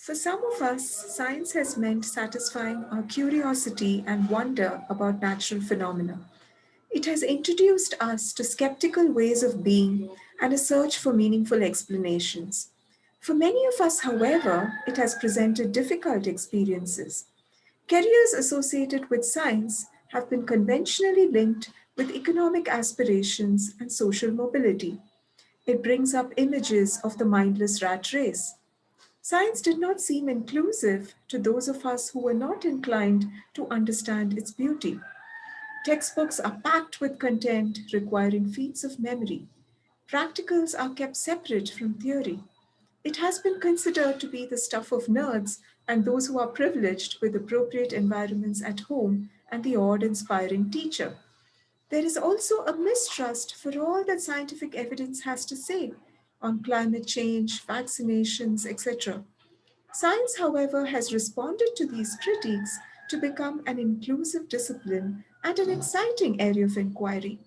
For some of us, science has meant satisfying our curiosity and wonder about natural phenomena. It has introduced us to skeptical ways of being and a search for meaningful explanations. For many of us, however, it has presented difficult experiences. Careers associated with science have been conventionally linked with economic aspirations and social mobility. It brings up images of the mindless rat race. Science did not seem inclusive to those of us who were not inclined to understand its beauty. Textbooks are packed with content requiring feats of memory. Practicals are kept separate from theory. It has been considered to be the stuff of nerds and those who are privileged with appropriate environments at home and the odd inspiring teacher. There is also a mistrust for all that scientific evidence has to say on climate change, vaccinations, etc. Science, however, has responded to these critiques to become an inclusive discipline and an exciting area of inquiry.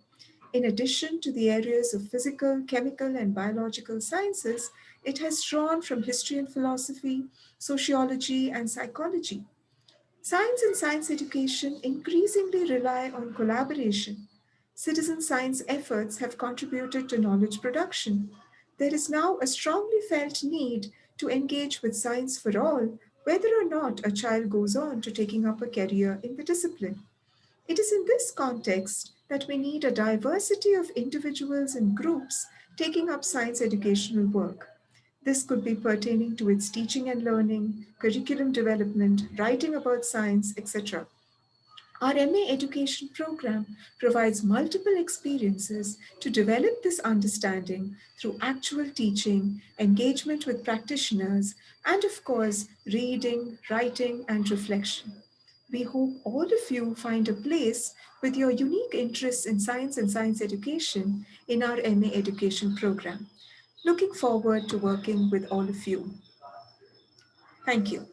In addition to the areas of physical, chemical, and biological sciences, it has drawn from history and philosophy, sociology, and psychology. Science and science education increasingly rely on collaboration. Citizen science efforts have contributed to knowledge production, there is now a strongly felt need to engage with science for all, whether or not a child goes on to taking up a career in the discipline. It is in this context that we need a diversity of individuals and groups taking up science educational work. This could be pertaining to its teaching and learning, curriculum development, writing about science, etc. Our MA education program provides multiple experiences to develop this understanding through actual teaching, engagement with practitioners, and of course, reading, writing, and reflection. We hope all of you find a place with your unique interests in science and science education in our MA education program. Looking forward to working with all of you. Thank you.